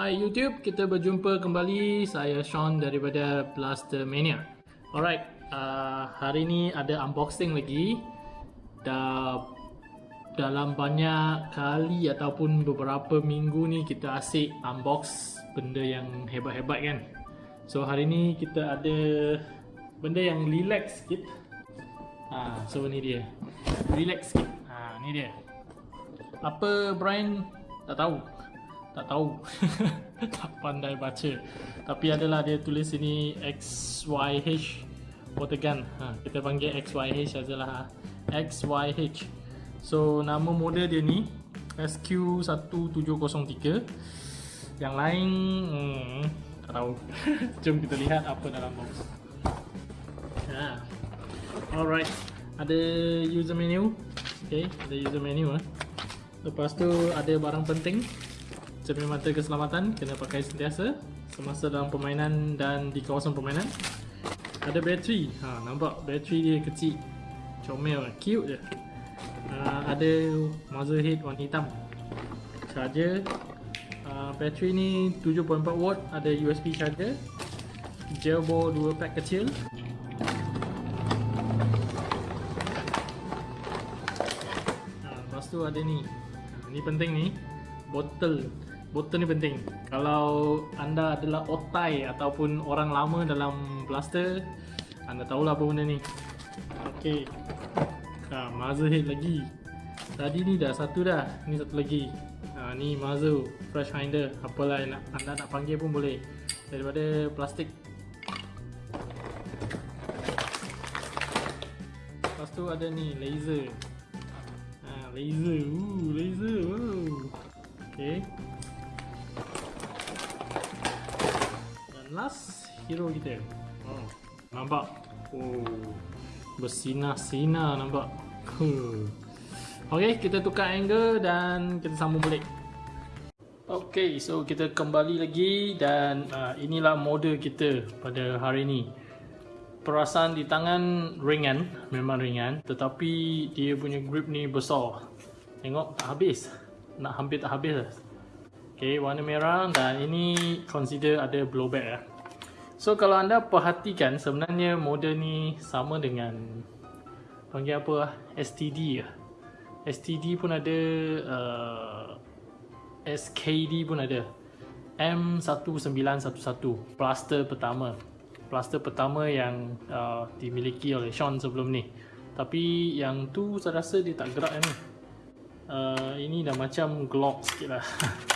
Hai YouTube, kita berjumpa kembali. Saya Sean daripada Blaster Mania. Alright, uh, hari ni ada unboxing lagi. Dah dalam banyak kali ataupun beberapa minggu ni kita asyik unbox benda yang hebat-hebat kan. So hari ni kita ada benda yang relax sikit. Ha, so ni dia. Relax sikit. Ha, ni dia. Apa brand tak tahu tak tahu. Tak pandai baca. Tapi adalah dia tulis sini XYH gun ha, kita panggil XYH sajalah XYH so nama model dia ni SQ1703 yang lain hmm, tak tahu. Jom kita lihat apa dalam box. Ha. alright. Ada user menu. Okay, ada user menu eh. lepas tu ada barang penting cermin mata keselamatan kena pakai sentiasa semasa dalam permainan dan di kawasan permainan. Ada bateri. Ha, nampak bateri dia kecil. Comel cute je. Uh, ada muzzle head warna hitam. Charger. Uh, bateri ni 7.4 watt ada USB charger. Gel ball 2 pack kecil. Uh, lepas tu ada ni. Uh, ni penting ni. Botol botol ni penting. Kalau anda adalah otai ataupun orang lama dalam blaster anda tahulah apa benda ni. Ok ha, muzzle head lagi. Tadi ni dah satu dah. Ni satu lagi. Ha, ni muzzle fresh hinder apalah nak, anda nak panggil pun boleh. Daripada plastik. Lepas tu ada ni laser. Ha, laser. Ooh, laser. Wow. ok last hero kita. Oh, nampak? Oh, bersinar-sinar nampak. Okay, kita tukar angle dan kita sambung balik. Okay, so kita kembali lagi dan uh, inilah model kita pada hari ini. Perasaan di tangan ringan, memang ringan, tetapi dia punya grip ni besar. Tengok tak habis. Nak hampir tak habis. Okay, warna merah dan ini consider ada blowback ya. So kalau anda perhatikan sebenarnya model ni sama dengan panggil apa lah, STD lah. STD pun ada, uh, SKD pun ada. M1911 plaster pertama. Plaster pertama yang uh, dimiliki oleh Sean sebelum ni. Tapi yang tu saya rasa dia tak gerak ni. Uh, ini dah macam Glock sikit lah.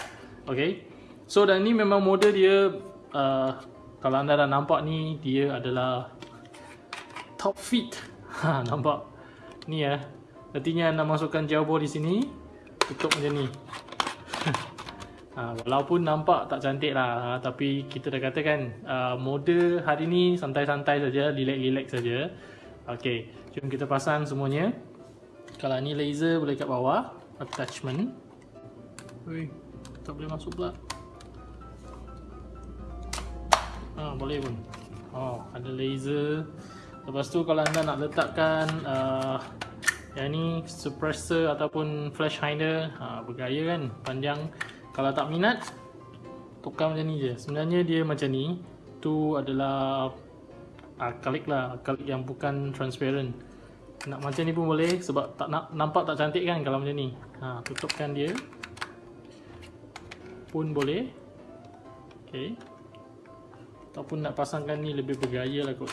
Okay. So dan ni memang model dia uh, kalau anda dah nampak ni dia adalah top fit. Ha nampak. Ni ya. Artinya anda masukkan jawbo di sini tutup macam ni. ha, walaupun nampak tak cantik lah ha, tapi kita dah katakan uh, model hari ni santai-santai saja, relax-relax saja. Okey, jom kita pasang semuanya. Kalau ni laser boleh kat bawah attachment. Ui tak boleh masuk pula. Ha, boleh pun. Oh, ada laser. Lepas tu kalau anda nak letakkan uh, yang ni suppressor ataupun flash hinder ha, bergaya kan panjang. Kalau tak minat tukar macam ni je. Sebenarnya dia macam ni. Tu adalah akalik lah. Akalik yang bukan transparent. Nak macam ni pun boleh sebab tak nak nampak tak cantik kan kalau macam ni. Ha, tutupkan dia pun boleh. Ok ataupun nak pasangkan ni lebih bergaya lah kot.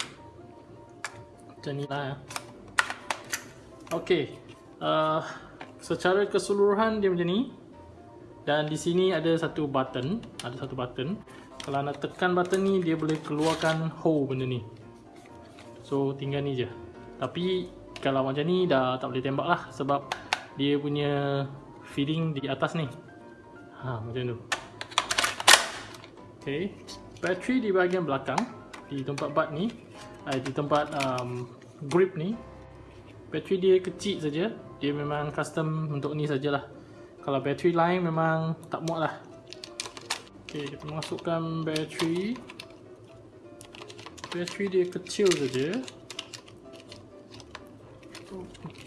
Macam ni lah. Ok uh, secara keseluruhan dia macam ni. Dan di sini ada satu button. Ada satu button. Kalau nak tekan button ni dia boleh keluarkan hole benda ni. So tinggal ni je. Tapi kalau macam ni dah tak boleh tembak lah sebab dia punya feeding di atas ni. Ha macam tu ok bateri di bahagian belakang di tempat bat ni. Eh, di tempat um, grip ni. Bateri dia kecil saja. Dia memang custom untuk ni sajalah. Kalau bateri lain memang tak muat lah. Ok kita masukkan bateri bateri dia kecil saja.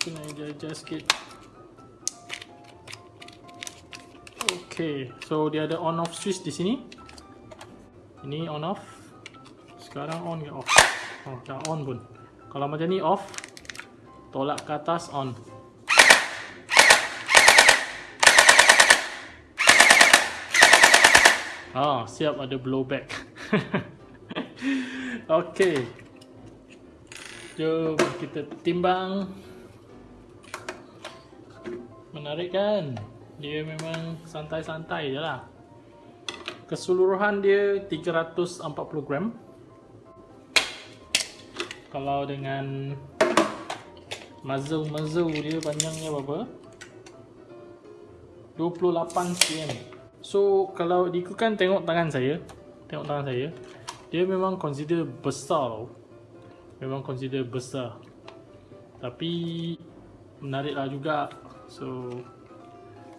Kena adjust sikit. Ok so dia ada on off switch di sini ini on off sekarang on ke off oh dah on pun kalau macam ni off tolak ke atas on Ah, siap ada blowback. Okey. Jom kita timbang. Menarik kan? Dia memang santai-santai je lah. Keseluruhan dia 340 gram. Kalau dengan muzzle-muzzle dia panjangnya berapa? 28 cm. So kalau diikutkan tengok tangan saya Tengok tangan saya Dia memang consider besar tau Memang consider besar Tapi Menariklah juga So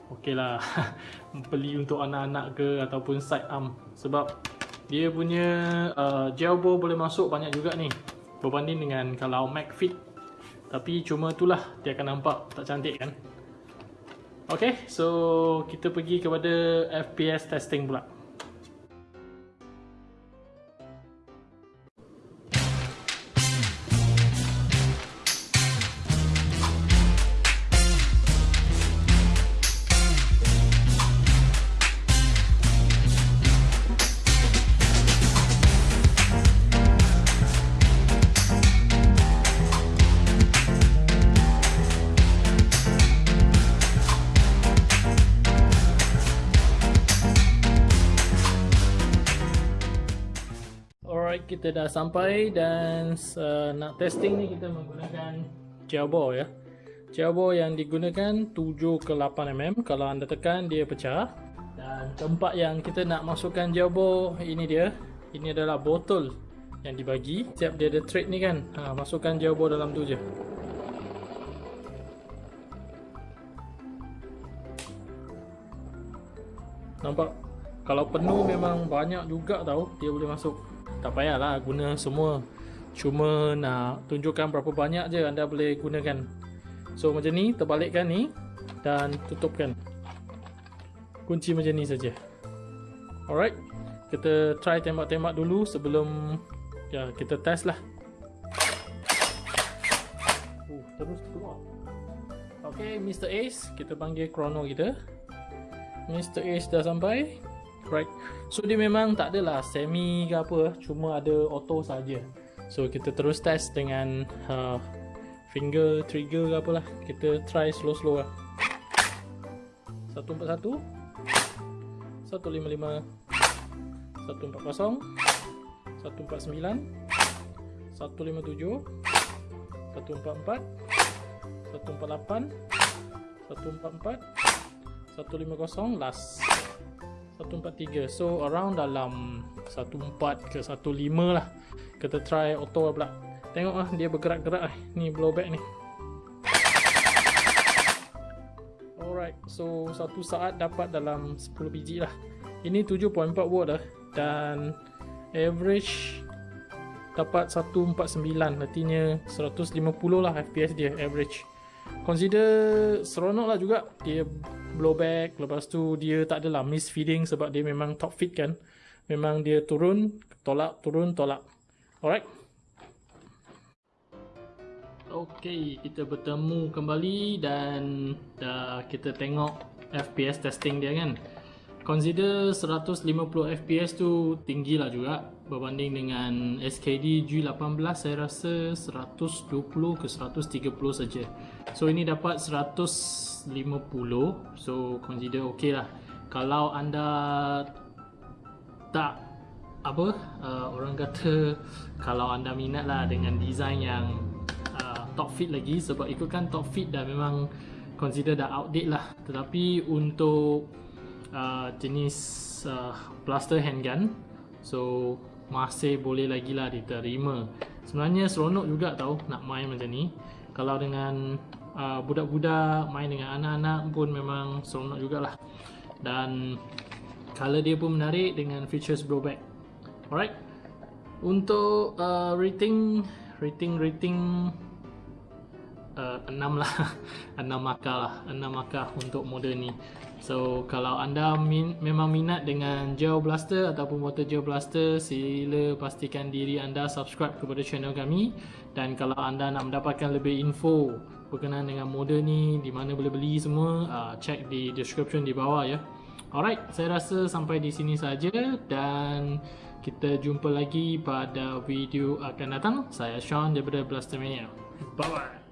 Okay lah. Beli untuk anak-anak ke Ataupun side arm Sebab Dia punya uh, Gel boleh masuk banyak juga ni. Berbanding dengan Kalau MagFit Tapi cuma itulah Dia akan nampak tak cantik kan. Okay, so kita pergi kepada FPS testing pula. Alright, kita dah sampai dan uh, nak testing ni kita menggunakan jawbo ya. Jawbo yang digunakan 7 ke 8 mm. Kalau anda tekan dia pecah. Dan tempat yang kita nak masukkan jawbo ini dia. Ini adalah botol yang dibagi. Siap dia ada thread ni kan. Ha, masukkan jawbo dalam tu je. Nampak? Kalau penuh memang banyak juga tau dia boleh masuk tak payahlah guna semua. Cuma nak tunjukkan berapa banyak je anda boleh gunakan. So macam ni terbalikkan ni dan tutupkan. Kunci macam ni saja. Alright kita try tembak-tembak dulu sebelum ya kita test lah. Uh, terus keluar. Ok Mr. Ace kita panggil chrono kita. Mr. Ace dah sampai right so dia memang tak adalah semi ke apa cuma ada auto saja. So kita terus test dengan uh, finger trigger ke apalah kita try slow slow lah 141 155 140 149 157 144 148 144 150 last 143 so around dalam 14 ke 15 lah. Kita try auto pula. Tengok lah dia bergerak-gerak lah. Ni blowback ni. Alright so satu saat dapat dalam 10 biji lah. Ini 7.4 watt lah dan average dapat 149 artinya 150 lah fps dia average. Consider seronok lah juga. Dia blowback lepas tu dia tak adalah miss feeding sebab dia memang top feed kan. Memang dia turun tolak turun tolak. Alright? Okay, kita bertemu kembali dan dah kita tengok FPS testing dia kan Consider 150 FPS tu tinggi lah juga Berbanding dengan SKD G18 saya rasa 120 ke 130 saja. So ini dapat 150 So consider ok lah. Kalau anda tak apa uh, orang kata kalau anda minat lah dengan design yang uh, top fit lagi sebab itu kan top fit dah memang consider dah outdate lah. Tetapi untuk uh, jenis uh, blaster handgun. So masih boleh lagi lah diterima. Sebenarnya seronok juga tau nak main macam ni. Kalau dengan uh, budak-budak main dengan anak-anak pun memang seronok jugalah. Dan color dia pun menarik dengan features blowback. Alright. Untuk uh, rating rating rating uh, 6 lah 6 markah lah 6 markah untuk model ni So kalau anda min, memang minat dengan Gel Blaster ataupun Water Gel Blaster sila pastikan diri anda subscribe kepada channel kami dan kalau anda nak mendapatkan lebih info berkenaan dengan model ni di mana boleh beli semua uh, check di description di bawah ya. Alright, saya rasa sampai di sini saja dan kita jumpa lagi pada video akan datang. Saya Sean daripada Blaster Mania. Bye bye.